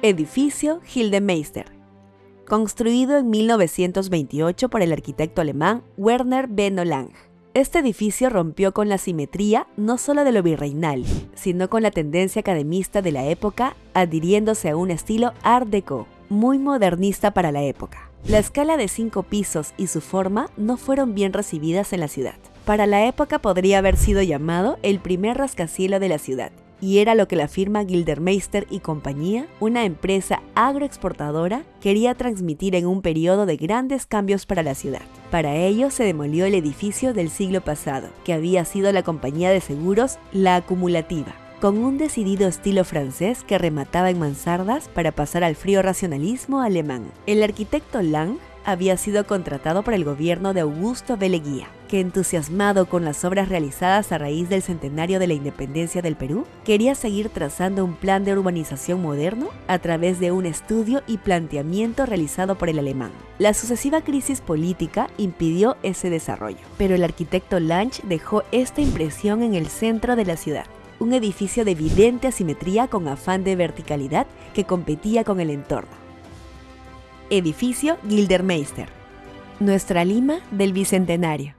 Edificio Gildemeister. Construido en 1928 por el arquitecto alemán Werner Benno Lang. Este edificio rompió con la simetría no solo de lo virreinal, sino con la tendencia academista de la época, adhiriéndose a un estilo art deco, muy modernista para la época. La escala de cinco pisos y su forma no fueron bien recibidas en la ciudad. Para la época podría haber sido llamado el primer rascacielos de la ciudad, y era lo que la firma Gildermeister y compañía, una empresa agroexportadora, quería transmitir en un periodo de grandes cambios para la ciudad. Para ello se demolió el edificio del siglo pasado, que había sido la compañía de seguros La Acumulativa, con un decidido estilo francés que remataba en mansardas para pasar al frío racionalismo alemán. El arquitecto Lang había sido contratado por el gobierno de Augusto Beleguía, que entusiasmado con las obras realizadas a raíz del centenario de la independencia del Perú, quería seguir trazando un plan de urbanización moderno a través de un estudio y planteamiento realizado por el alemán. La sucesiva crisis política impidió ese desarrollo, pero el arquitecto Lange dejó esta impresión en el centro de la ciudad un edificio de evidente asimetría con afán de verticalidad que competía con el entorno. Edificio Gildermeister. Nuestra Lima del Bicentenario.